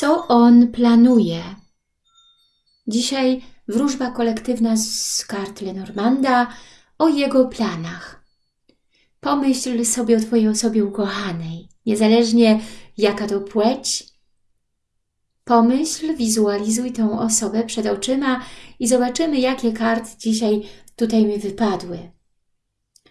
co on planuje. Dzisiaj wróżba kolektywna z kart Lenormanda o jego planach. Pomyśl sobie o Twojej osobie ukochanej, niezależnie jaka to płeć. Pomyśl, wizualizuj tą osobę przed oczyma i zobaczymy, jakie karty dzisiaj tutaj mi wypadły.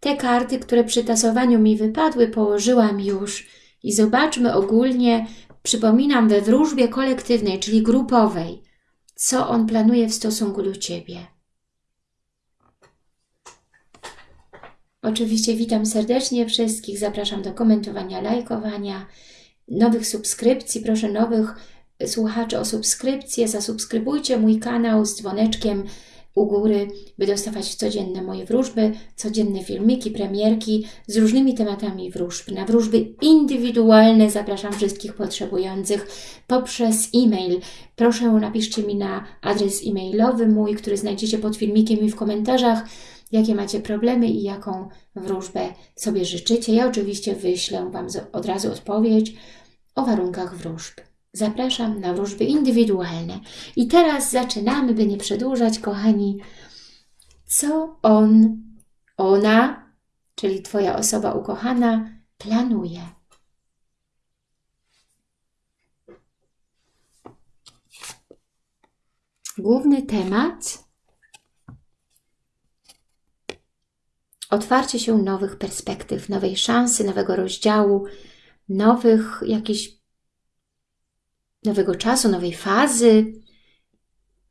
Te karty, które przy tasowaniu mi wypadły, położyłam już i zobaczmy ogólnie, przypominam, we wróżbie kolektywnej, czyli grupowej, co on planuje w stosunku do Ciebie. Oczywiście witam serdecznie wszystkich, zapraszam do komentowania, lajkowania, nowych subskrypcji, proszę nowych słuchaczy o subskrypcję, zasubskrybujcie mój kanał z dzwoneczkiem u góry, by dostawać codzienne moje wróżby, codzienne filmiki, premierki z różnymi tematami wróżb. Na wróżby indywidualne zapraszam wszystkich potrzebujących poprzez e-mail. Proszę napiszcie mi na adres e-mailowy mój, który znajdziecie pod filmikiem i w komentarzach, jakie macie problemy i jaką wróżbę sobie życzycie. Ja oczywiście wyślę Wam od razu odpowiedź o warunkach wróżb. Zapraszam na wróżby indywidualne. I teraz zaczynamy, by nie przedłużać, kochani, co on, ona, czyli Twoja osoba ukochana, planuje. Główny temat otwarcie się nowych perspektyw, nowej szansy, nowego rozdziału, nowych jakichś nowego czasu, nowej fazy,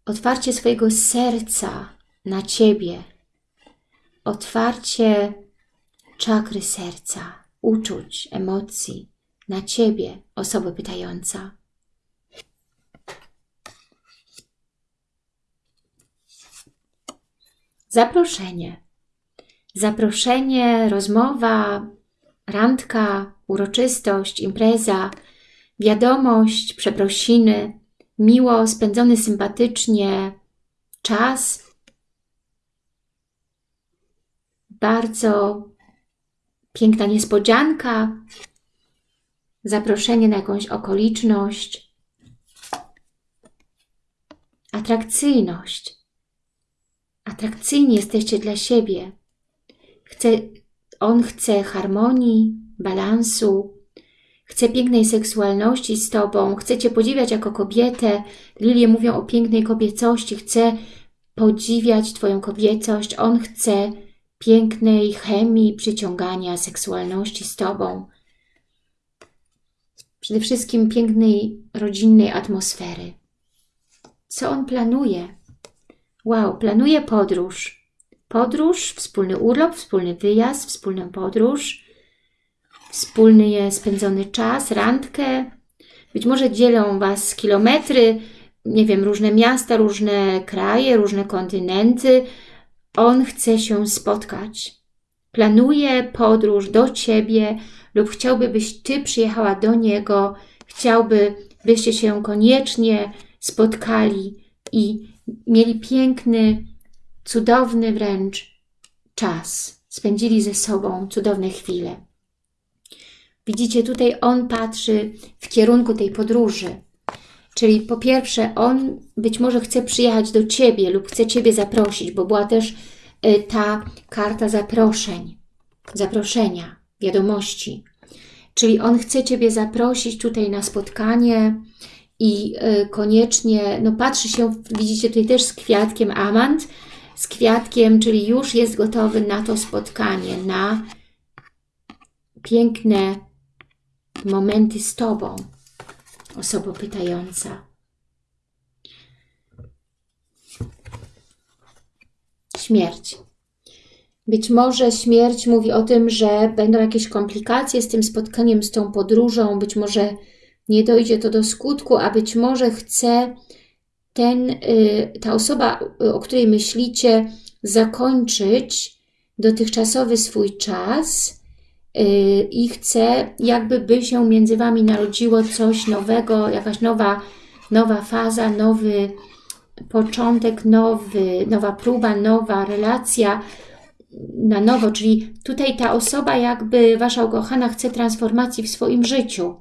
otwarcie swojego serca na Ciebie, otwarcie czakry serca, uczuć, emocji na Ciebie, osoba pytająca. Zaproszenie. Zaproszenie, rozmowa, randka, uroczystość, impreza – wiadomość, przeprosiny, miło spędzony sympatycznie czas, bardzo piękna niespodzianka, zaproszenie na jakąś okoliczność, atrakcyjność. Atrakcyjni jesteście dla siebie. Chce, on chce harmonii, balansu, Chcę pięknej seksualności z Tobą, chcę Cię podziwiać jako kobietę. Lilie mówią o pięknej kobiecości, chcę podziwiać Twoją kobiecość. On chce pięknej chemii, przyciągania, seksualności z Tobą. Przede wszystkim pięknej, rodzinnej atmosfery. Co on planuje? Wow, planuje podróż. Podróż, wspólny urlop, wspólny wyjazd, wspólną podróż wspólny spędzony czas, randkę. Być może dzielą Was kilometry, nie wiem, różne miasta, różne kraje, różne kontynenty. On chce się spotkać. Planuje podróż do Ciebie lub chciałby, byś Ty przyjechała do Niego. Chciałby, byście się koniecznie spotkali i mieli piękny, cudowny wręcz czas. Spędzili ze sobą cudowne chwile. Widzicie, tutaj on patrzy w kierunku tej podróży. Czyli po pierwsze, on być może chce przyjechać do Ciebie lub chce Ciebie zaprosić, bo była też y, ta karta zaproszeń, zaproszenia, wiadomości. Czyli on chce Ciebie zaprosić tutaj na spotkanie i y, koniecznie, no patrzy się, widzicie tutaj też z kwiatkiem amant, z kwiatkiem, czyli już jest gotowy na to spotkanie, na piękne momenty z Tobą, osoba pytająca. Śmierć. Być może śmierć mówi o tym, że będą jakieś komplikacje z tym spotkaniem, z tą podróżą, być może nie dojdzie to do skutku, a być może chce ten, y, ta osoba, o której myślicie, zakończyć dotychczasowy swój czas, Y, i chcę, jakby by się między Wami narodziło coś nowego, jakaś nowa, nowa faza, nowy początek, nowy, nowa próba, nowa relacja na nowo, czyli tutaj ta osoba jakby Wasza ukochana chce transformacji w swoim życiu,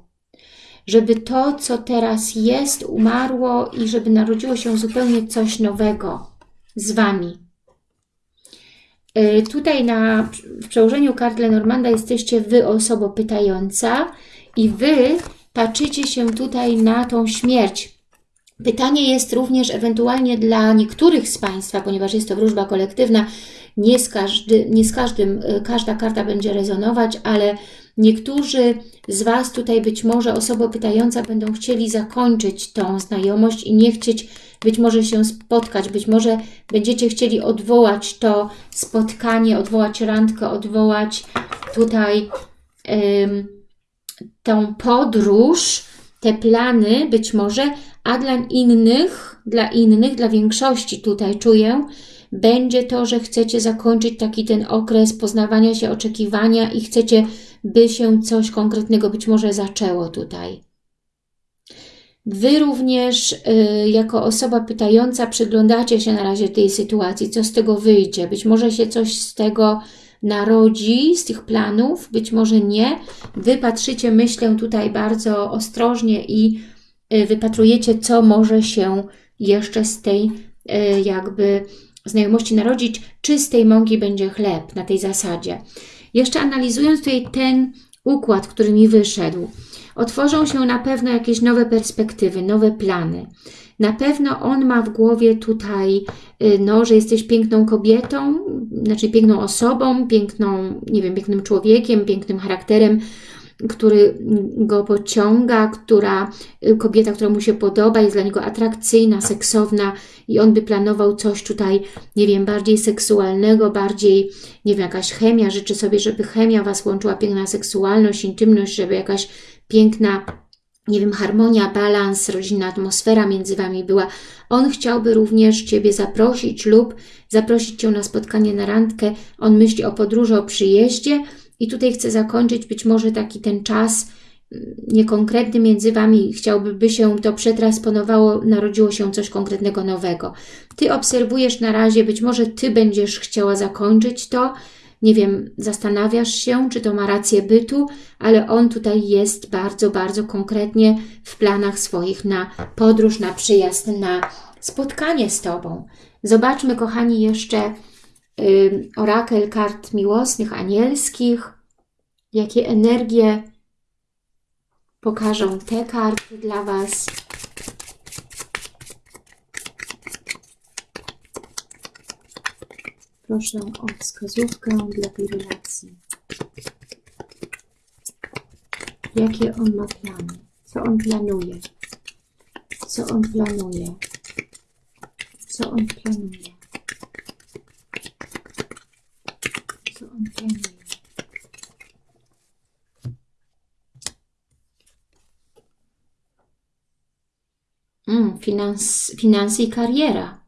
żeby to, co teraz jest, umarło i żeby narodziło się zupełnie coś nowego z Wami. Y, tutaj na, w przełożeniu kart Lenormanda jesteście Wy osobą pytająca i Wy patrzycie się tutaj na tą śmierć. Pytanie jest również ewentualnie dla niektórych z Państwa, ponieważ jest to wróżba kolektywna, nie z, każdy, nie z każdym, y, każda karta będzie rezonować, ale niektórzy z Was tutaj być może osoba pytająca będą chcieli zakończyć tą znajomość i nie chcieć być może się spotkać, być może będziecie chcieli odwołać to spotkanie, odwołać randkę, odwołać tutaj ym, tą podróż, te plany być może, a dla innych, dla innych, dla większości tutaj czuję, będzie to, że chcecie zakończyć taki ten okres poznawania się, oczekiwania i chcecie, by się coś konkretnego być może zaczęło tutaj. Wy również y, jako osoba pytająca przyglądacie się na razie tej sytuacji, co z tego wyjdzie. Być może się coś z tego narodzi, z tych planów, być może nie. Wy patrzycie, myślę tutaj bardzo ostrożnie i y, wypatrujecie, co może się jeszcze z tej y, jakby znajomości narodzić, czy z tej mąki będzie chleb na tej zasadzie. Jeszcze analizując tutaj ten układ, który mi wyszedł, otworzą się na pewno jakieś nowe perspektywy, nowe plany. Na pewno on ma w głowie tutaj, y, no, że jesteś piękną kobietą, znaczy piękną osobą, piękną, nie wiem, pięknym człowiekiem, pięknym charakterem, który go pociąga, która, y, kobieta, która mu się podoba, jest dla niego atrakcyjna, seksowna i on by planował coś tutaj, nie wiem, bardziej seksualnego, bardziej, nie wiem, jakaś chemia, życzy sobie, żeby chemia Was łączyła, piękna seksualność, intymność, żeby jakaś piękna nie wiem, harmonia, balans, rodzinna atmosfera między Wami była. On chciałby również Ciebie zaprosić lub zaprosić Cię na spotkanie, na randkę. On myśli o podróży, o przyjeździe i tutaj chce zakończyć być może taki ten czas mm, niekonkretny między Wami. Chciałby, by się to przetransponowało, narodziło się coś konkretnego nowego. Ty obserwujesz na razie, być może Ty będziesz chciała zakończyć to, nie wiem, zastanawiasz się, czy to ma rację bytu, ale on tutaj jest bardzo, bardzo konkretnie w planach swoich na podróż, na przyjazd, na spotkanie z Tobą. Zobaczmy, kochani, jeszcze orakel kart miłosnych, anielskich, jakie energie pokażą te karty dla Was. Proszę o wskazówkę dla tej relacji. Jakie on ma plany? Co on planuje? Co on planuje? Co on planuje? Co on planuje? Mm, finans, finanse i kariera.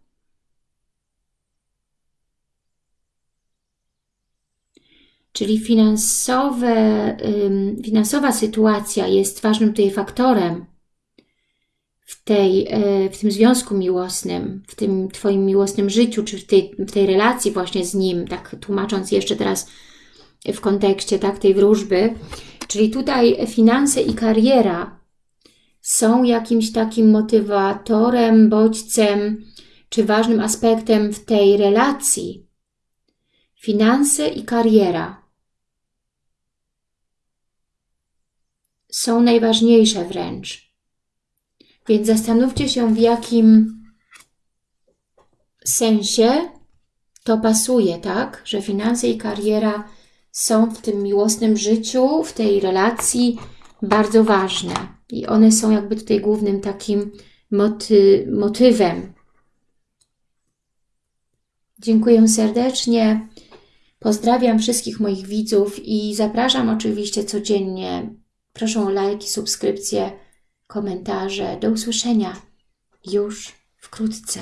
Czyli finansowe, finansowa sytuacja jest ważnym tutaj faktorem w, tej, e, w tym związku miłosnym, w tym Twoim miłosnym życiu, czy w tej, w tej relacji właśnie z Nim, tak tłumacząc jeszcze teraz w kontekście tak, tej wróżby. Czyli tutaj finanse i kariera są jakimś takim motywatorem, bodźcem, czy ważnym aspektem w tej relacji. Finanse i kariera są najważniejsze wręcz. Więc zastanówcie się, w jakim sensie to pasuje, tak? Że finanse i kariera są w tym miłosnym życiu, w tej relacji bardzo ważne. I one są jakby tutaj głównym takim moty motywem. Dziękuję serdecznie. Pozdrawiam wszystkich moich widzów i zapraszam oczywiście codziennie Proszę o lajki, subskrypcje, komentarze. Do usłyszenia już wkrótce.